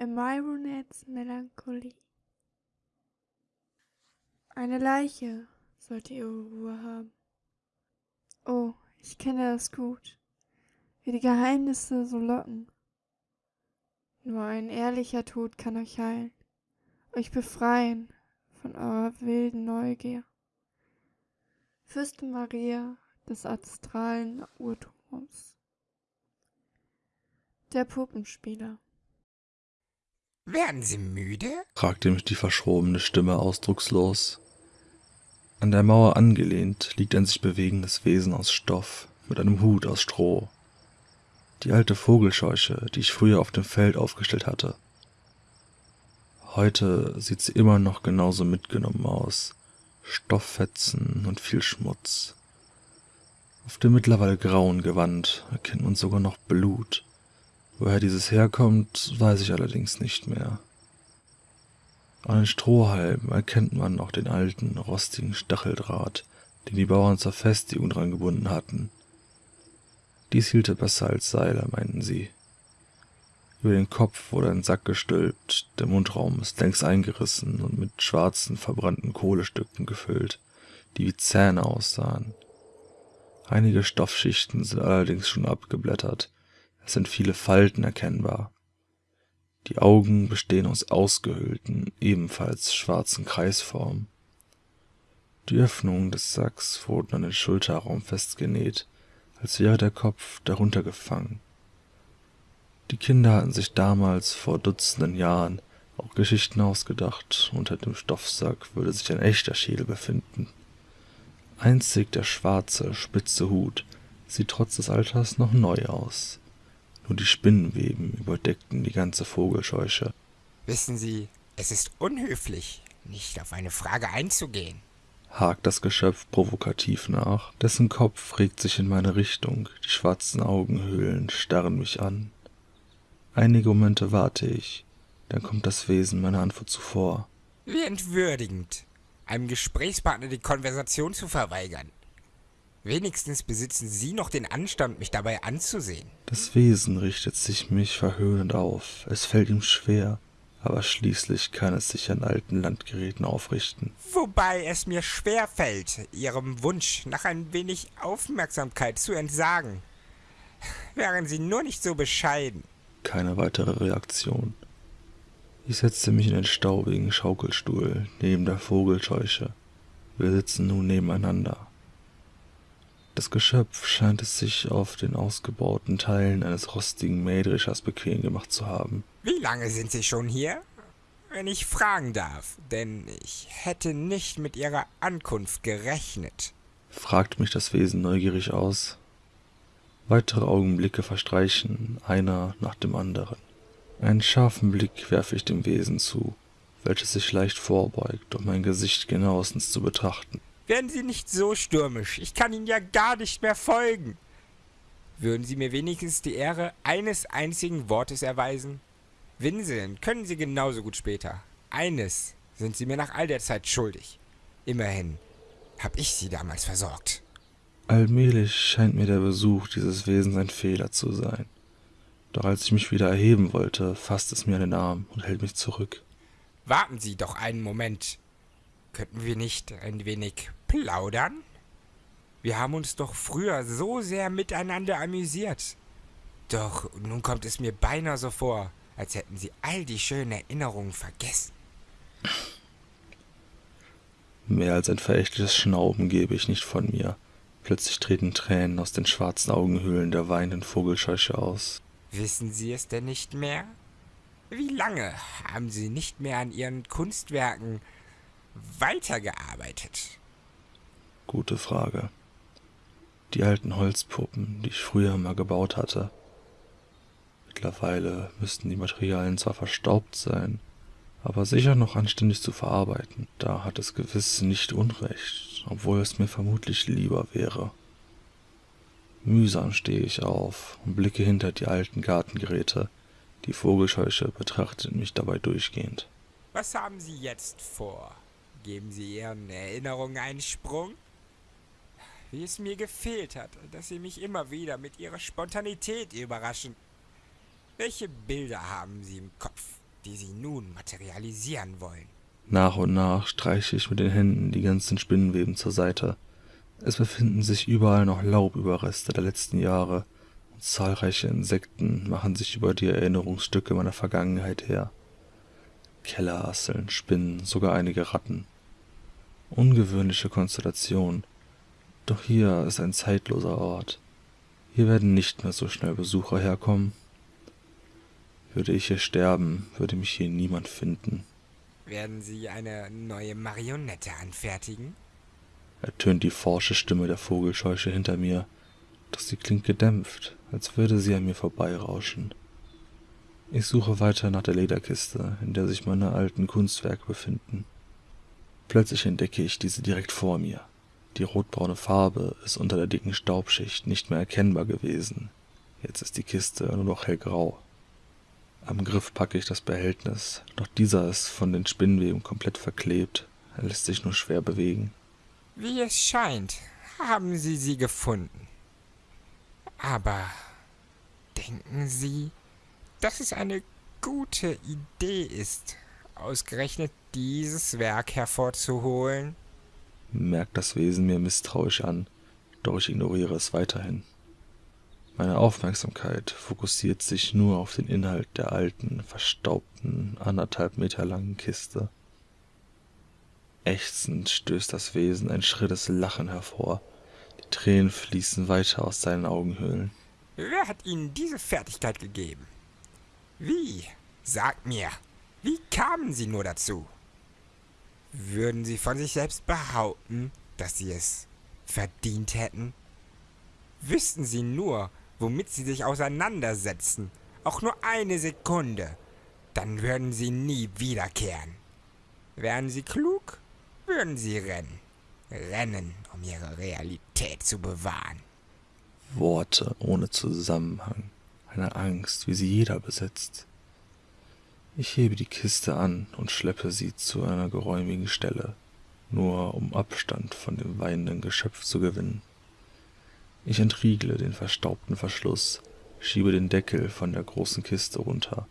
in Myronets Melancholie. Eine Leiche sollte ihre Ruhe haben. Oh, ich kenne das gut, wie die Geheimnisse so locken. Nur ein ehrlicher Tod kann euch heilen, euch befreien von eurer wilden Neugier. Fürstin Maria des astralen Urturms. Der Puppenspieler. Werden Sie müde? fragte mich die verschrobene Stimme ausdruckslos. An der Mauer angelehnt liegt ein sich bewegendes Wesen aus Stoff mit einem Hut aus Stroh. Die alte Vogelscheuche, die ich früher auf dem Feld aufgestellt hatte. Heute sieht sie immer noch genauso mitgenommen aus. Stofffetzen und viel Schmutz. Auf dem mittlerweile grauen Gewand erkennt man sogar noch Blut. Woher dieses herkommt, weiß ich allerdings nicht mehr. An den Strohhalmen erkennt man noch den alten, rostigen Stacheldraht, den die Bauern zur Festigung dran gebunden hatten. Dies hielte besser als Seile, meinten sie. Über den Kopf wurde ein Sack gestülpt, der Mundraum ist längst eingerissen und mit schwarzen, verbrannten Kohlestücken gefüllt, die wie Zähne aussahen. Einige Stoffschichten sind allerdings schon abgeblättert, sind viele Falten erkennbar. Die Augen bestehen aus ausgehöhlten, ebenfalls schwarzen Kreisformen. Die Öffnungen des Sacks wurden an den Schulterraum festgenäht, als wäre der Kopf darunter gefangen. Die Kinder hatten sich damals vor Dutzenden Jahren auch Geschichten ausgedacht, unter dem Stoffsack würde sich ein echter Schädel befinden. Einzig der schwarze, spitze Hut sieht trotz des Alters noch neu aus. Nur die Spinnenweben überdeckten die ganze Vogelscheuche. Wissen Sie, es ist unhöflich, nicht auf eine Frage einzugehen. Hakt das Geschöpf provokativ nach, dessen Kopf regt sich in meine Richtung, die schwarzen Augenhöhlen starren mich an. Einige Momente warte ich, dann kommt das Wesen meiner Antwort zuvor. Wie entwürdigend, einem Gesprächspartner die Konversation zu verweigern. Wenigstens besitzen Sie noch den Anstand, mich dabei anzusehen. Das Wesen richtet sich mich verhöhnend auf. Es fällt ihm schwer, aber schließlich kann es sich an alten Landgeräten aufrichten. Wobei es mir schwer fällt, Ihrem Wunsch nach ein wenig Aufmerksamkeit zu entsagen. Wären Sie nur nicht so bescheiden. Keine weitere Reaktion. Ich setzte mich in den staubigen Schaukelstuhl neben der Vogelscheuche. Wir sitzen nun nebeneinander. Das Geschöpf scheint es sich auf den ausgebauten Teilen eines rostigen Mähdreschers bequem gemacht zu haben. Wie lange sind Sie schon hier? Wenn ich fragen darf, denn ich hätte nicht mit Ihrer Ankunft gerechnet. Fragt mich das Wesen neugierig aus. Weitere Augenblicke verstreichen, einer nach dem anderen. Einen scharfen Blick werfe ich dem Wesen zu, welches sich leicht vorbeugt, um mein Gesicht genauestens zu betrachten. Werden Sie nicht so stürmisch. Ich kann Ihnen ja gar nicht mehr folgen. Würden Sie mir wenigstens die Ehre eines einzigen Wortes erweisen? Winseln können Sie genauso gut später. Eines sind Sie mir nach all der Zeit schuldig. Immerhin habe ich Sie damals versorgt. Allmählich scheint mir der Besuch dieses Wesens ein Fehler zu sein. Doch als ich mich wieder erheben wollte, fasst es mir an den Arm und hält mich zurück. Warten Sie doch einen Moment. Könnten wir nicht ein wenig plaudern? Wir haben uns doch früher so sehr miteinander amüsiert. Doch nun kommt es mir beinahe so vor, als hätten Sie all die schönen Erinnerungen vergessen. Mehr als ein verächtliches Schnauben gebe ich nicht von mir. Plötzlich treten Tränen aus den schwarzen Augenhöhlen der weinenden Vogelscheuche aus. Wissen Sie es denn nicht mehr? Wie lange haben Sie nicht mehr an Ihren Kunstwerken weitergearbeitet? Gute Frage. Die alten Holzpuppen, die ich früher mal gebaut hatte. Mittlerweile müssten die Materialien zwar verstaubt sein, aber sicher noch anständig zu verarbeiten. Da hat es gewiss nicht Unrecht, obwohl es mir vermutlich lieber wäre. Mühsam stehe ich auf und blicke hinter die alten Gartengeräte. Die Vogelscheuche betrachtet mich dabei durchgehend. Was haben Sie jetzt vor? Geben Sie Ihren Erinnerungen einen Sprung? Wie es mir gefehlt hat, dass Sie mich immer wieder mit Ihrer Spontanität überraschen. Welche Bilder haben Sie im Kopf? die Sie nun materialisieren wollen. Nach und nach streiche ich mit den Händen die ganzen Spinnenweben zur Seite. Es befinden sich überall noch Laubüberreste der letzten Jahre und zahlreiche Insekten machen sich über die Erinnerungsstücke meiner Vergangenheit her. Kellerasseln, Spinnen, sogar einige Ratten. Ungewöhnliche Konstellation. Doch hier ist ein zeitloser Ort. Hier werden nicht mehr so schnell Besucher herkommen. Würde ich hier sterben, würde mich hier niemand finden. Werden Sie eine neue Marionette anfertigen? ertönt die forsche Stimme der Vogelscheuche hinter mir, doch sie klingt gedämpft, als würde sie an mir vorbeirauschen. Ich suche weiter nach der Lederkiste, in der sich meine alten Kunstwerke befinden. Plötzlich entdecke ich diese direkt vor mir. Die rotbraune Farbe ist unter der dicken Staubschicht nicht mehr erkennbar gewesen. Jetzt ist die Kiste nur noch hellgrau. Am Griff packe ich das Behältnis, doch dieser ist von den Spinnweben komplett verklebt. Er lässt sich nur schwer bewegen. Wie es scheint, haben Sie sie gefunden. Aber denken Sie, dass es eine gute Idee ist, ausgerechnet dieses Werk hervorzuholen? Merkt das Wesen mir misstrauisch an, doch ich ignoriere es weiterhin. Meine Aufmerksamkeit fokussiert sich nur auf den Inhalt der alten, verstaubten, anderthalb Meter langen Kiste. Ächzend stößt das Wesen ein schrilles Lachen hervor. Die Tränen fließen weiter aus seinen Augenhöhlen. Wer hat Ihnen diese Fertigkeit gegeben? Wie? Sagt mir, wie kamen Sie nur dazu? Würden Sie von sich selbst behaupten, dass Sie es verdient hätten? Wüssten Sie nur, womit Sie sich auseinandersetzen, auch nur eine Sekunde, dann würden Sie nie wiederkehren. Wären Sie klug, würden Sie rennen. Rennen, um Ihre Realität zu bewahren. Worte ohne Zusammenhang, eine Angst, wie sie jeder besitzt. Ich hebe die Kiste an und schleppe sie zu einer geräumigen Stelle, nur um Abstand von dem weinenden Geschöpf zu gewinnen. Ich entriegle den verstaubten Verschluss, schiebe den Deckel von der großen Kiste runter.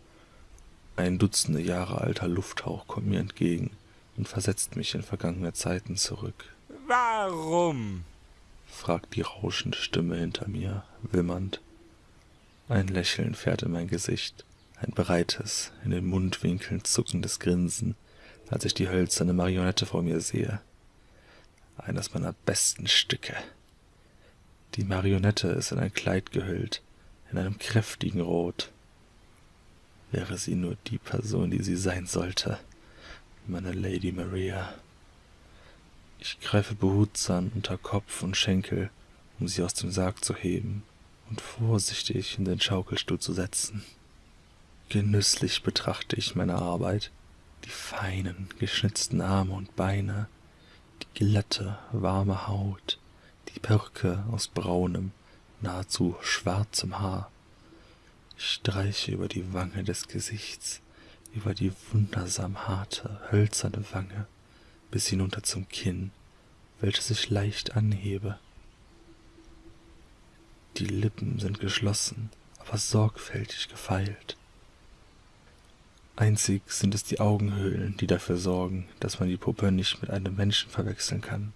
Ein Dutzende Jahre alter Lufthauch kommt mir entgegen und versetzt mich in vergangene Zeiten zurück. Warum? fragt die rauschende Stimme hinter mir, wimmernd. Ein Lächeln fährt in mein Gesicht, ein breites, in den Mundwinkeln zuckendes Grinsen, als ich die hölzerne Marionette vor mir sehe. Eines meiner besten Stücke. Die Marionette ist in ein Kleid gehüllt, in einem kräftigen Rot. Wäre sie nur die Person, die sie sein sollte, meine Lady Maria. Ich greife behutsam unter Kopf und Schenkel, um sie aus dem Sarg zu heben und vorsichtig in den Schaukelstuhl zu setzen. Genüsslich betrachte ich meine Arbeit, die feinen, geschnitzten Arme und Beine, die glatte, warme Haut, die Perücke aus braunem, nahezu schwarzem Haar. Ich streiche über die Wange des Gesichts, über die wundersam harte, hölzerne Wange, bis hinunter zum Kinn, welches ich leicht anhebe. Die Lippen sind geschlossen, aber sorgfältig gefeilt. Einzig sind es die Augenhöhlen, die dafür sorgen, dass man die Puppe nicht mit einem Menschen verwechseln kann.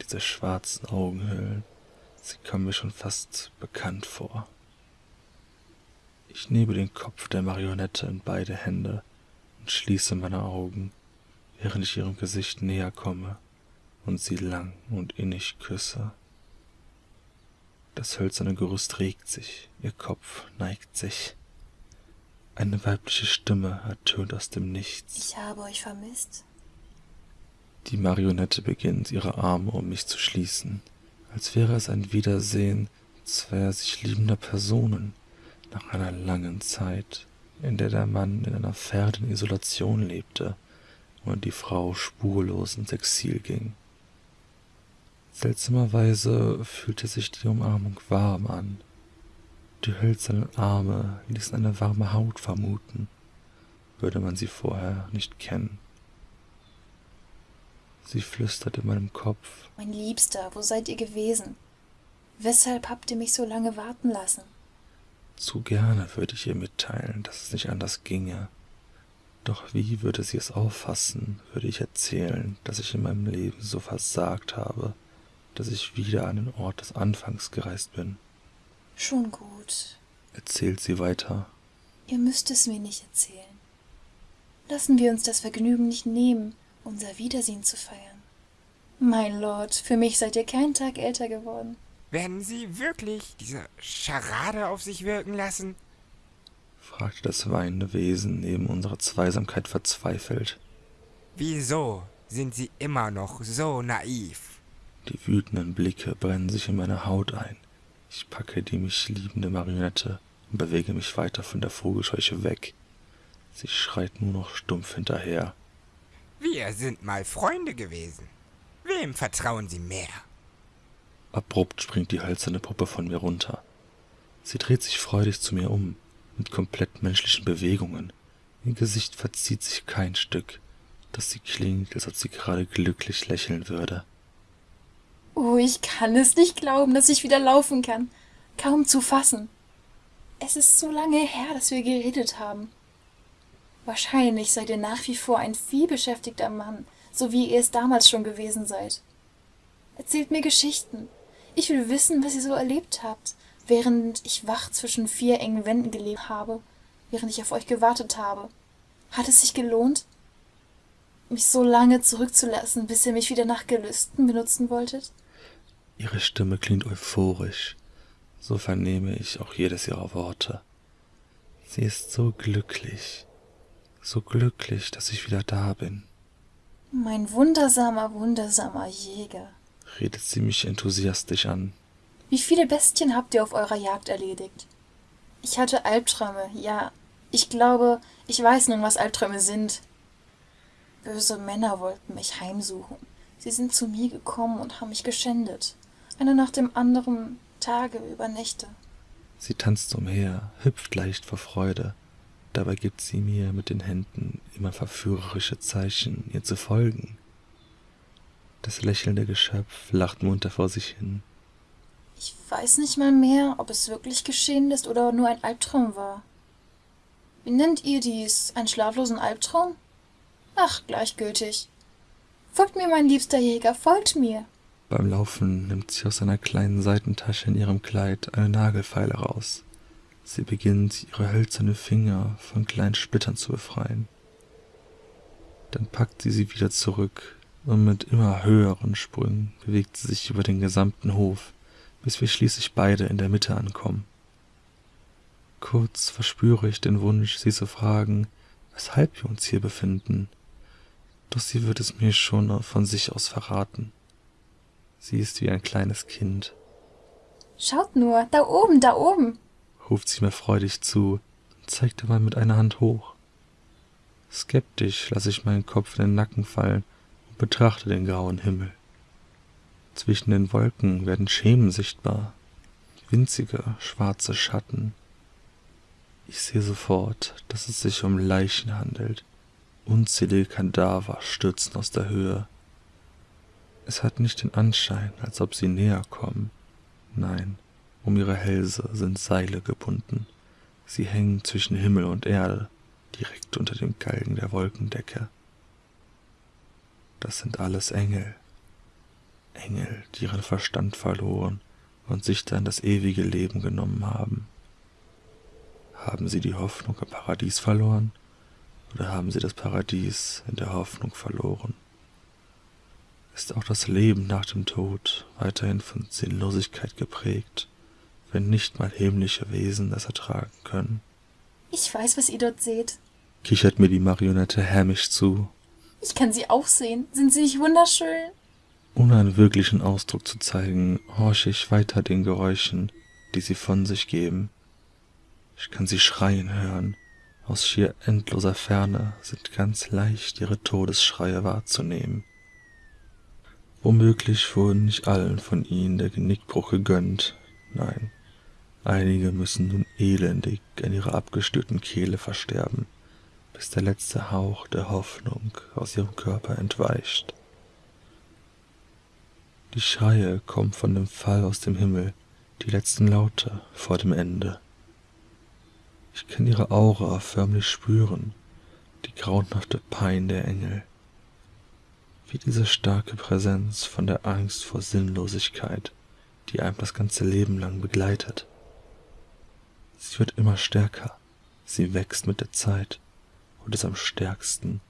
Diese schwarzen Augenhöhlen, sie kommen mir schon fast bekannt vor. Ich nehme den Kopf der Marionette in beide Hände und schließe meine Augen, während ich ihrem Gesicht näher komme und sie lang und innig küsse. Das hölzerne Gerüst regt sich, ihr Kopf neigt sich. Eine weibliche Stimme ertönt aus dem Nichts. Ich habe euch vermisst. Die Marionette beginnt, ihre Arme um mich zu schließen, als wäre es ein Wiedersehen zweier sich liebender Personen nach einer langen Zeit, in der der Mann in einer fernen Isolation lebte und die Frau spurlos ins Exil ging. Seltsamerweise fühlte sich die Umarmung warm an. Die hölzernen Arme ließen eine warme Haut vermuten, würde man sie vorher nicht kennen. Sie flüsterte in meinem Kopf. Mein Liebster, wo seid ihr gewesen? Weshalb habt ihr mich so lange warten lassen? Zu gerne würde ich ihr mitteilen, dass es nicht anders ginge, Doch wie würde sie es auffassen, würde ich erzählen, dass ich in meinem Leben so versagt habe, dass ich wieder an den Ort des Anfangs gereist bin? Schon gut. Erzählt sie weiter. Ihr müsst es mir nicht erzählen. Lassen wir uns das Vergnügen nicht nehmen, unser Wiedersehen zu feiern. Mein Lord, für mich seid ihr keinen Tag älter geworden. Werden Sie wirklich diese Scharade auf sich wirken lassen? fragte das weinende Wesen neben unserer Zweisamkeit verzweifelt. Wieso sind Sie immer noch so naiv? Die wütenden Blicke brennen sich in meine Haut ein. Ich packe die mich liebende Marionette und bewege mich weiter von der Vogelscheuche weg. Sie schreit nur noch stumpf hinterher. Wir sind mal Freunde gewesen. Wem vertrauen Sie mehr? Abrupt springt die hölzerne Puppe von mir runter. Sie dreht sich freudig zu mir um, mit komplett menschlichen Bewegungen. Ihr Gesicht verzieht sich kein Stück, dass sie klingt, als ob sie gerade glücklich lächeln würde. Oh, ich kann es nicht glauben, dass ich wieder laufen kann. Kaum zu fassen. Es ist so lange her, dass wir geredet haben. Wahrscheinlich seid ihr nach wie vor ein vielbeschäftigter Mann, so wie ihr es damals schon gewesen seid. Erzählt mir Geschichten. Ich will wissen, was ihr so erlebt habt, während ich wach zwischen vier engen Wänden gelebt habe, während ich auf euch gewartet habe. Hat es sich gelohnt, mich so lange zurückzulassen, bis ihr mich wieder nach Gelüsten benutzen wolltet? Ihre Stimme klingt euphorisch, so vernehme ich auch jedes ihrer Worte. Sie ist so glücklich, so glücklich, dass ich wieder da bin. Mein wundersamer, wundersamer Jäger, redet sie mich enthusiastisch an. Wie viele Bestien habt ihr auf eurer Jagd erledigt? Ich hatte Albträume, ja. Ich glaube, ich weiß nun, was Albträume sind. Böse Männer wollten mich heimsuchen. Sie sind zu mir gekommen und haben mich geschändet. Einer nach dem anderen, Tage über Nächte. Sie tanzt umher, hüpft leicht vor Freude. Dabei gibt sie mir mit den Händen immer verführerische Zeichen, ihr zu folgen. Das lächelnde Geschöpf lacht munter vor sich hin. Ich weiß nicht mal mehr, ob es wirklich geschehen ist oder nur ein Albtraum war. Wie nennt ihr dies? Einen schlaflosen Albtraum? Ach, gleichgültig. Folgt mir, mein liebster Jäger, folgt mir. Beim Laufen nimmt sie aus einer kleinen Seitentasche in ihrem Kleid eine Nagelfeile raus. Sie beginnt, ihre hölzerne Finger von kleinen Splittern zu befreien. Dann packt sie sie wieder zurück, und mit immer höheren Sprüngen bewegt sie sich über den gesamten Hof, bis wir schließlich beide in der Mitte ankommen. Kurz verspüre ich den Wunsch, sie zu fragen, weshalb wir uns hier befinden, doch sie wird es mir schon von sich aus verraten. Sie ist wie ein kleines Kind. Schaut nur, da oben, da oben, ruft sie mir freudig zu und zeigt dabei mit einer Hand hoch. Skeptisch lasse ich meinen Kopf in den Nacken fallen und betrachte den grauen Himmel. Zwischen den Wolken werden Schemen sichtbar, winzige schwarze Schatten. Ich sehe sofort, dass es sich um Leichen handelt. Unzählige Kadaver stürzen aus der Höhe. Es hat nicht den Anschein, als ob sie näher kommen. Nein, um ihre Hälse sind Seile gebunden. Sie hängen zwischen Himmel und Erde, direkt unter dem Galgen der Wolkendecke. Das sind alles Engel. Engel, die ihren Verstand verloren und sich dann das ewige Leben genommen haben. Haben sie die Hoffnung im Paradies verloren oder haben sie das Paradies in der Hoffnung verloren? Ist auch das Leben nach dem Tod weiterhin von Sinnlosigkeit geprägt, wenn nicht mal himmlische Wesen das ertragen können? Ich weiß, was ihr dort seht, kichert mir die Marionette hämisch zu. Ich kann sie auch sehen. Sind sie nicht wunderschön? Ohne einen wirklichen Ausdruck zu zeigen, horche ich weiter den Geräuschen, die sie von sich geben. Ich kann sie schreien hören. Aus schier endloser Ferne sind ganz leicht ihre Todesschreie wahrzunehmen. Womöglich wurden nicht allen von ihnen der Genickbruch gegönnt. Nein, einige müssen nun elendig an ihrer abgestörten Kehle versterben, bis der letzte Hauch der Hoffnung aus ihrem Körper entweicht. Die Schreie kommen von dem Fall aus dem Himmel, die letzten Laute vor dem Ende. Ich kann ihre Aura förmlich spüren, die grauenhafte Pein der Engel. Wie diese starke Präsenz von der Angst vor Sinnlosigkeit, die einem das ganze Leben lang begleitet. Sie wird immer stärker, sie wächst mit der Zeit und ist am stärksten,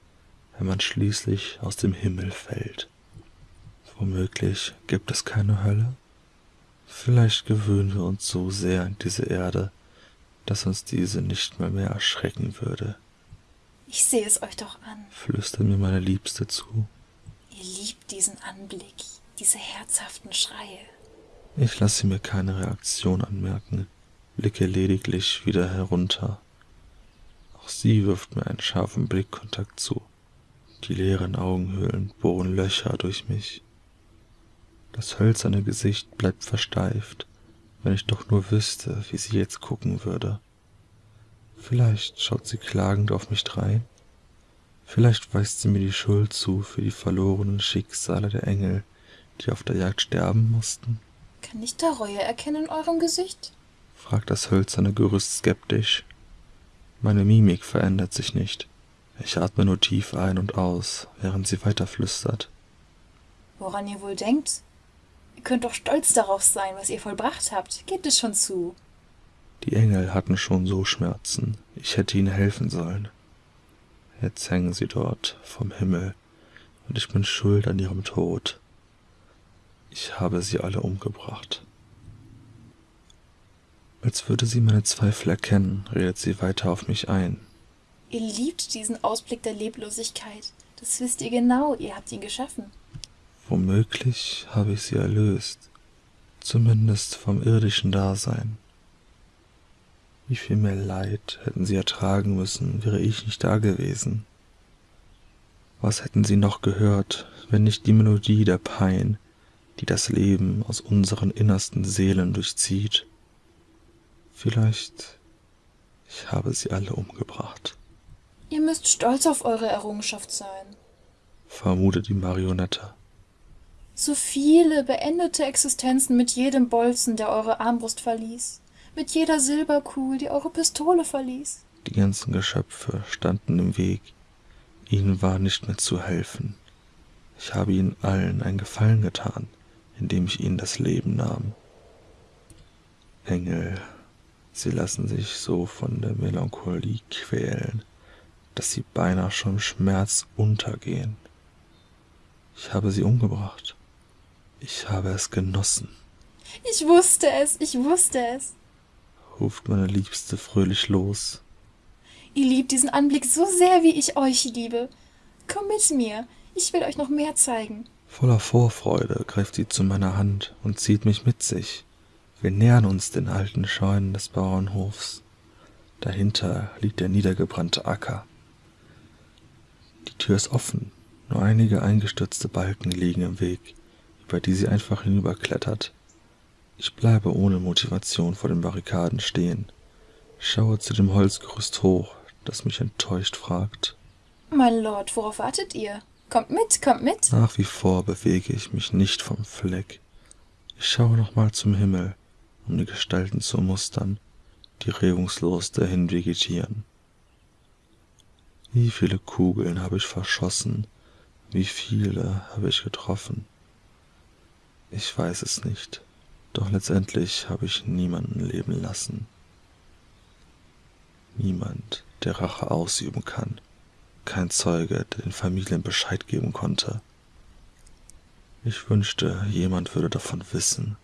wenn man schließlich aus dem Himmel fällt. Womöglich gibt es keine Hölle? Vielleicht gewöhnen wir uns so sehr an diese Erde, dass uns diese nicht mal mehr erschrecken würde. Ich sehe es euch doch an. Flüstert mir meine Liebste zu. Ihr liebt diesen Anblick, diese herzhaften Schreie. Ich lasse mir keine Reaktion anmerken, blicke lediglich wieder herunter. Auch sie wirft mir einen scharfen Blickkontakt zu. Die leeren Augenhöhlen bohren Löcher durch mich. Das hölzerne Gesicht bleibt versteift, wenn ich doch nur wüsste, wie sie jetzt gucken würde. Vielleicht schaut sie klagend auf mich drein. Vielleicht weist sie mir die Schuld zu für die verlorenen Schicksale der Engel, die auf der Jagd sterben mussten. Kann ich da Reue erkennen in eurem Gesicht? fragt das hölzerne Gerüst skeptisch. Meine Mimik verändert sich nicht. Ich atme nur tief ein und aus, während sie weiter flüstert. Woran ihr wohl denkt? Ihr könnt doch stolz darauf sein, was ihr vollbracht habt. Gebt es schon zu. Die Engel hatten schon so Schmerzen. Ich hätte ihnen helfen sollen. Jetzt hängen sie dort vom Himmel und ich bin schuld an ihrem Tod. Ich habe sie alle umgebracht. Als würde sie meine Zweifel erkennen, redet sie weiter auf mich ein. Ihr liebt diesen Ausblick der Leblosigkeit. Das wisst ihr genau, ihr habt ihn geschaffen. Womöglich habe ich sie erlöst, zumindest vom irdischen Dasein. Wie viel mehr Leid hätten sie ertragen müssen, wäre ich nicht da gewesen. Was hätten sie noch gehört, wenn nicht die Melodie der Pein, die das Leben aus unseren innersten Seelen durchzieht? Vielleicht ich habe sie alle umgebracht. Ihr müsst stolz auf eure Errungenschaft sein. vermutet die Marionette. So viele beendete Existenzen mit jedem Bolzen, der eure Armbrust verließ. Mit jeder Silberkugel, die eure Pistole verließ. Die ganzen Geschöpfe standen im Weg. Ihnen war nicht mehr zu helfen. Ich habe ihnen allen einen Gefallen getan, indem ich ihnen das Leben nahm. Engel, sie lassen sich so von der Melancholie quälen, dass sie beinahe schon im Schmerz untergehen. Ich habe sie umgebracht. Ich habe es genossen, Ich wusste es, ich wusste es. Ruft meine Liebste fröhlich los. Ihr liebt diesen Anblick so sehr, wie ich euch liebe. Komm mit mir, ich will euch noch mehr zeigen. Voller Vorfreude greift sie zu meiner Hand und zieht mich mit sich. Wir nähern uns den alten Scheunen des Bauernhofs. Dahinter liegt der niedergebrannte Acker. Die Tür ist offen, nur einige eingestürzte Balken liegen im Weg, über die sie einfach hinüberklettert. Ich bleibe ohne Motivation vor den Barrikaden stehen, schaue zu dem Holzgerüst hoch, das mich enttäuscht fragt. Mein Lord, worauf wartet ihr? Kommt mit, kommt mit. Nach wie vor bewege ich mich nicht vom Fleck. Ich schaue nochmal zum Himmel, um die Gestalten zu mustern, die regungslos dahin vegetieren. Wie viele Kugeln habe ich verschossen? Wie viele habe ich getroffen? Ich weiß es nicht, doch letztendlich habe ich niemanden leben lassen. Niemand, der Rache ausüben kann kein Zeuge, der den Familien Bescheid geben konnte. Ich wünschte, jemand würde davon wissen.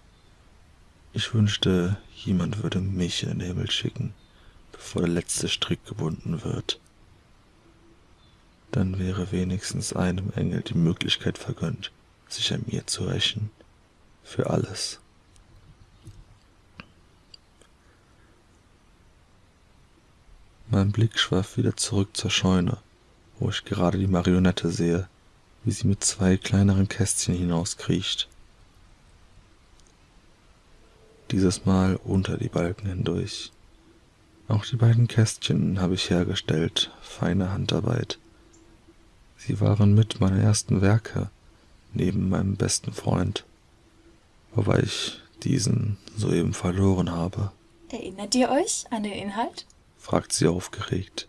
Ich wünschte, jemand würde mich in den Himmel schicken, bevor der letzte Strick gebunden wird. Dann wäre wenigstens einem Engel die Möglichkeit vergönnt, sich an mir zu rächen. Für alles. Mein Blick schweift wieder zurück zur Scheune wo ich gerade die Marionette sehe, wie sie mit zwei kleineren Kästchen hinauskriecht. Dieses Mal unter die Balken hindurch. Auch die beiden Kästchen habe ich hergestellt, feine Handarbeit. Sie waren mit meiner ersten Werke, neben meinem besten Freund, wobei ich diesen soeben verloren habe, Erinnert ihr euch an den Inhalt? Fragt sie aufgeregt.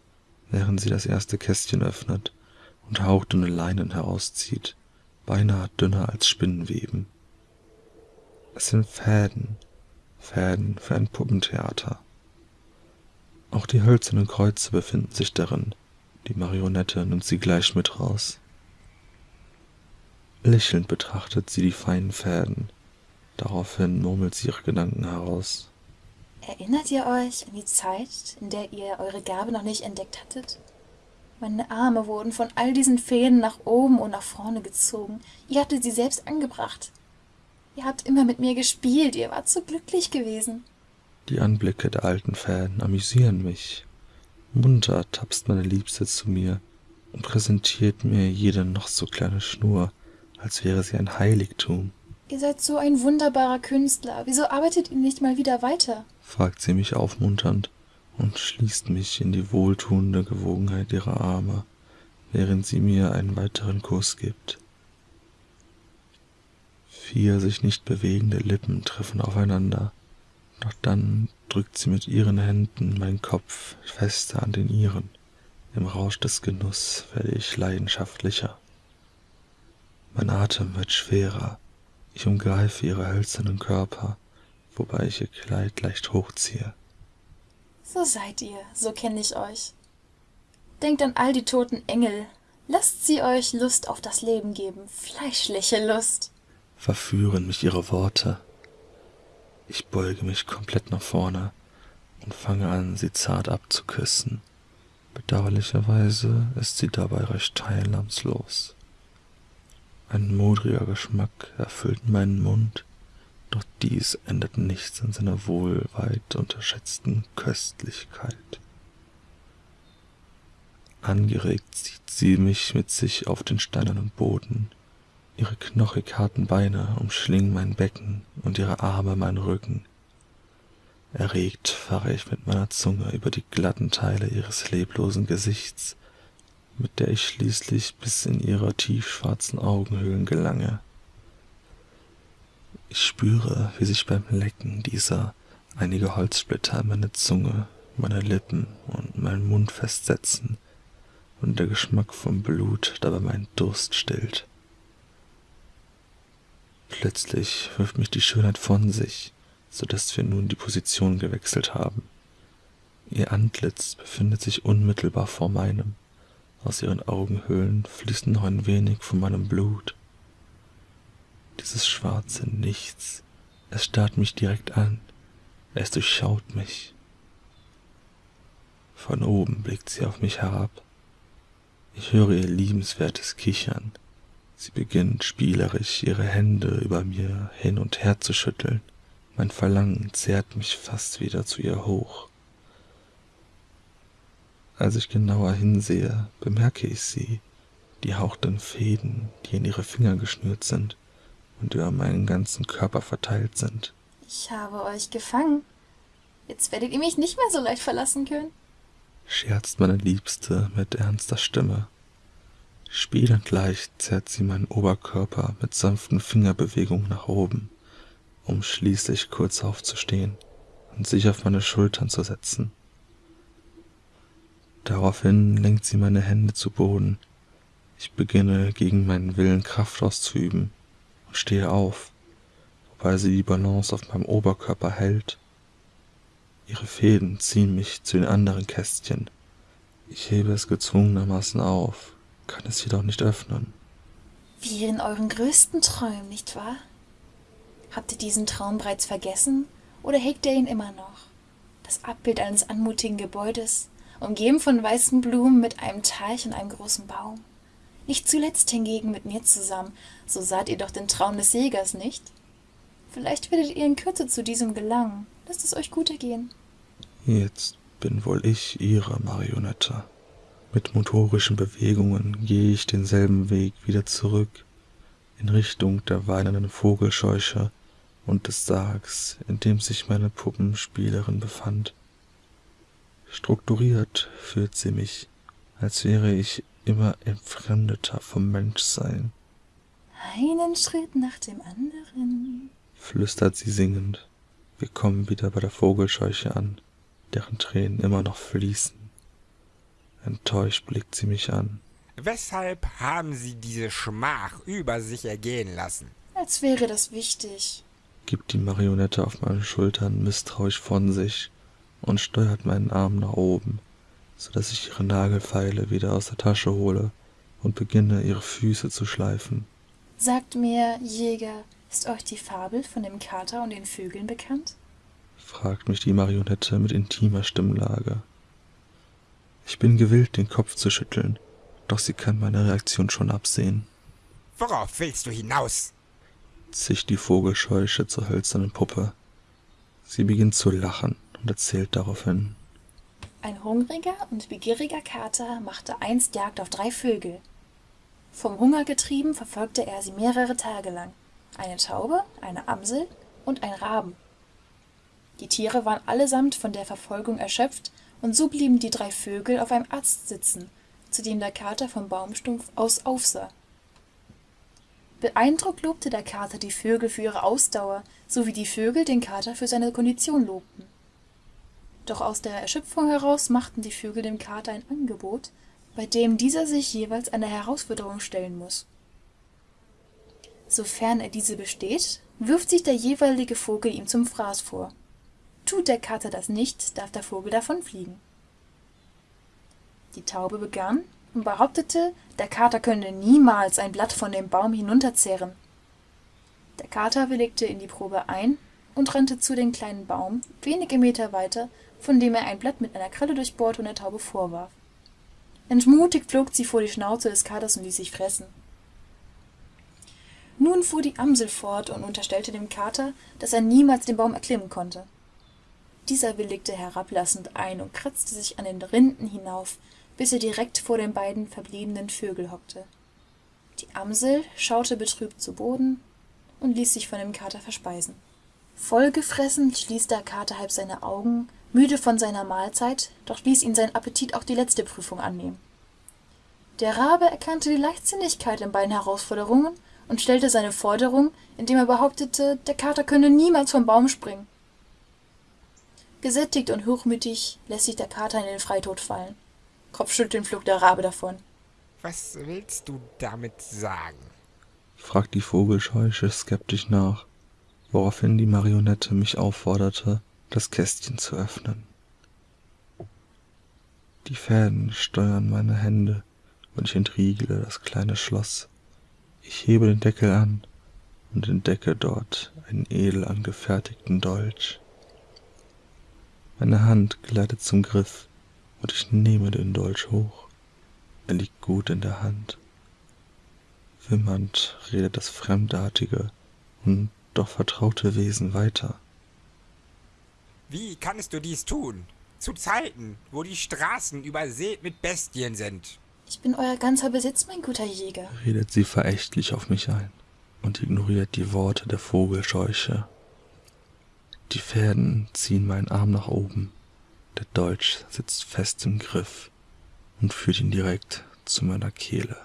während sie das erste Kästchen öffnet und hauchdünne Leinen herauszieht, beinahe dünner als Spinnenweben. Es sind Fäden, Fäden für ein Puppentheater. Auch die hölzernen Kreuze befinden sich darin. Die Marionette nimmt sie gleich mit raus. Lächelnd betrachtet sie die feinen Fäden. Daraufhin murmelt sie ihre Gedanken heraus. Erinnert ihr euch an die Zeit, in der ihr eure Gabe noch nicht entdeckt hattet? Meine Arme wurden von all diesen Fäden nach oben und nach vorne gezogen. Ihr hattet sie selbst angebracht. Ihr habt immer mit mir gespielt, ihr wart so glücklich gewesen. Die Anblicke der alten Fäden amüsieren mich. Munter tapst meine Liebste zu mir und präsentiert mir jede noch so kleine Schnur, als wäre sie ein Heiligtum. Ihr seid so ein wunderbarer Künstler. Wieso arbeitet ihr nicht mal wieder weiter? fragt sie mich aufmunternd und schließt mich in die wohltuende Gewogenheit ihrer Arme, während sie mir einen weiteren Kuss gibt. Vier sich nicht bewegende Lippen treffen aufeinander, doch dann drückt sie mit ihren Händen meinen Kopf fester an den ihren. Im Rausch des Genuss werde ich leidenschaftlicher. Mein Atem wird schwerer, ich umgreife ihre hölzernen Körper, wobei ich ihr Kleid leicht hochziehe. So seid ihr, so kenne ich euch. Denkt an all die toten Engel. Lasst sie euch Lust auf das Leben geben, fleischliche Lust. Verführen mich ihre Worte. Ich beuge mich komplett nach vorne und fange an, sie zart abzuküssen. Bedauerlicherweise ist sie dabei recht teilnahmslos. Ein modriger Geschmack erfüllt meinen Mund, doch dies ändert nichts an seiner wohl weit unterschätzten Köstlichkeit. Angeregt zieht sie mich mit sich auf den steinernen Boden. Ihre knochig harten Beine umschlingen mein Becken und ihre Arme meinen Rücken. Erregt fahre ich mit meiner Zunge über die glatten Teile ihres leblosen Gesichts mit der ich schließlich bis in ihre tiefschwarzen Augenhöhlen gelange. Ich spüre, wie sich beim Lecken dieser einige Holzsplitter meine Zunge, meine Lippen und meinen Mund festsetzen und der Geschmack vom Blut dabei meinen Durst stillt. Plötzlich wirft mich die Schönheit von sich, so dass wir nun die Position gewechselt haben. Ihr Antlitz befindet sich unmittelbar vor meinem. Aus ihren Augenhöhlen fließt noch ein wenig von meinem Blut. Dieses schwarze Nichts, es starrt mich direkt an, es durchschaut mich. Von oben blickt sie auf mich herab. Ich höre ihr liebenswertes Kichern. Sie beginnt spielerisch ihre Hände über mir hin und her zu schütteln. Mein Verlangen zehrt mich fast wieder zu ihr hoch. Als ich genauer hinsehe, bemerke ich sie, die hauchten Fäden, die in ihre Finger geschnürt sind und über meinen ganzen Körper verteilt sind. Ich habe euch gefangen. Jetzt werdet ihr mich nicht mehr so leicht verlassen können. Scherzt meine Liebste mit ernster Stimme. Spielend leicht zerrt sie meinen Oberkörper mit sanften Fingerbewegungen nach oben, um schließlich kurz aufzustehen und sich auf meine Schultern zu setzen. Daraufhin lenkt sie meine Hände zu Boden. Ich beginne gegen meinen Willen Kraft auszuüben und stehe auf, wobei sie die Balance auf meinem Oberkörper hält. Ihre Fäden ziehen mich zu den anderen Kästchen. Ich hebe es gezwungenermaßen auf, kann es jedoch nicht öffnen. Wie in euren größten Träumen, nicht wahr? Habt ihr diesen Traum bereits vergessen oder hegt ihr ihn immer noch? Das Abbild eines anmutigen Gebäudes, umgeben von weißen Blumen mit einem Teich und einem großen Baum. Nicht zuletzt hingegen mit mir zusammen, so saht ihr doch den Traum des Jägers, nicht? Vielleicht werdet ihr in Kürze zu diesem gelangen. Lasst es euch gut ergehen. Jetzt bin wohl ich ihre Marionette. Mit motorischen Bewegungen gehe ich denselben Weg wieder zurück, in Richtung der weinenden Vogelscheuche und des Sargs, in dem sich meine Puppenspielerin befand. Strukturiert führt sie mich, als wäre ich immer entfremdeter vom Menschsein. Einen Schritt nach dem anderen, flüstert sie singend. Wir kommen wieder bei der Vogelscheuche an, deren Tränen immer noch fließen. Enttäuscht blickt sie mich an. Weshalb haben Sie diese Schmach über sich ergehen lassen? Als wäre das wichtig. gibt die Marionette auf meinen Schultern misstrauisch von sich und steuert meinen Arm nach oben, so dass ich ihre Nagelfeile wieder aus der Tasche hole und beginne, ihre Füße zu schleifen. Sagt mir, Jäger, ist euch die Fabel von dem Kater und den Vögeln bekannt? fragt mich die Marionette mit intimer Stimmlage. Ich bin gewillt, den Kopf zu schütteln, doch sie kann meine Reaktion schon absehen. Worauf willst du hinaus? zischt die Vogelscheuche zur hölzernen Puppe. Sie beginnt zu lachen und erzählt daraufhin. Ein hungriger und begieriger Kater machte einst Jagd auf drei Vögel. Vom Hunger getrieben verfolgte er sie mehrere Tage lang. Eine Taube, eine Amsel und ein Raben. Die Tiere waren allesamt von der Verfolgung erschöpft, und so blieben die drei Vögel auf einem Ast sitzen, zu dem der Kater vom Baumstumpf aus aufsah. Beeindruckt lobte der Kater die Vögel für ihre Ausdauer, so wie die Vögel den Kater für seine Kondition lobten. Doch aus der Erschöpfung heraus machten die Vögel dem Kater ein Angebot, bei dem dieser sich jeweils einer Herausforderung stellen muss. Sofern er diese besteht, wirft sich der jeweilige Vogel ihm zum Fraß vor. Tut der Kater das nicht, darf der Vogel davonfliegen. Die Taube begann und behauptete, der Kater könne niemals ein Blatt von dem Baum hinunterzehren. Der Kater willigte in die Probe ein und rannte zu dem kleinen Baum, wenige Meter weiter, von dem er ein Blatt mit einer Kralle durchbohrte und der Taube vorwarf. Entmutigt flog sie vor die Schnauze des Katers und ließ sich fressen. Nun fuhr die Amsel fort und unterstellte dem Kater, dass er niemals den Baum erklimmen konnte. Dieser willigte herablassend ein und kratzte sich an den Rinden hinauf, bis er direkt vor den beiden verbliebenen Vögel hockte. Die Amsel schaute betrübt zu Boden und ließ sich von dem Kater verspeisen. Vollgefressen schließ der Kater halb seine Augen, müde von seiner Mahlzeit, doch ließ ihn sein Appetit auch die letzte Prüfung annehmen. Der Rabe erkannte die Leichtsinnigkeit in beiden Herausforderungen und stellte seine Forderung, indem er behauptete, der Kater könne niemals vom Baum springen. Gesättigt und hochmütig lässt sich der Kater in den Freitod fallen. Kopfschüttelnd flog der Rabe davon. Was willst du damit sagen? fragt die Vogelscheuche skeptisch nach, woraufhin die Marionette mich aufforderte, das Kästchen zu öffnen. Die Fäden steuern meine Hände und ich entriegle das kleine Schloss. Ich hebe den Deckel an und entdecke dort einen edel angefertigten Dolch. Meine Hand gleitet zum Griff und ich nehme den Dolch hoch. Er liegt gut in der Hand. Wimmernd redet das fremdartige und doch vertraute Wesen weiter. Wie kannst du dies tun? Zu Zeiten, wo die Straßen übersät mit Bestien sind. Ich bin euer ganzer Besitz, mein guter Jäger. redet sie verächtlich auf mich ein und ignoriert die Worte der Vogelscheuche. Die Fäden ziehen meinen Arm nach oben. Der Dolch sitzt fest im Griff und führt ihn direkt zu meiner Kehle.